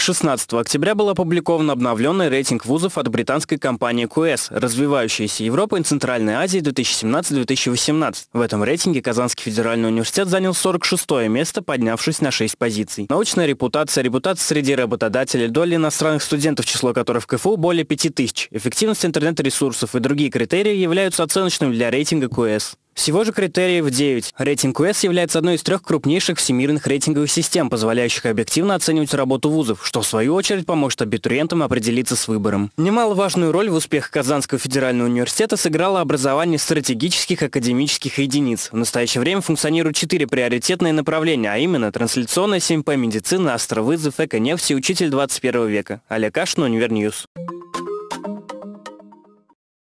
16 октября был опубликован обновленный рейтинг вузов от британской компании QS «Развивающаяся Европа и Центральная Азия 2017-2018». В этом рейтинге Казанский федеральный университет занял 46 место, поднявшись на 6 позиций. Научная репутация, репутация среди работодателей, доля иностранных студентов, число которых в КФУ более 5000, эффективность интернет-ресурсов и другие критерии являются оценочными для рейтинга QS. Всего же критериев 9. Рейтинг QS является одной из трех крупнейших всемирных рейтинговых систем, позволяющих объективно оценивать работу вузов, что в свою очередь поможет абитуриентам определиться с выбором. Немаловажную роль в успехах Казанского федерального университета сыграло образование стратегических академических единиц. В настоящее время функционируют четыре приоритетные направления, а именно трансляционная 7П, медицина, астровызов, эко-нефть и учитель 21 века. Олег Кашин, Univer News.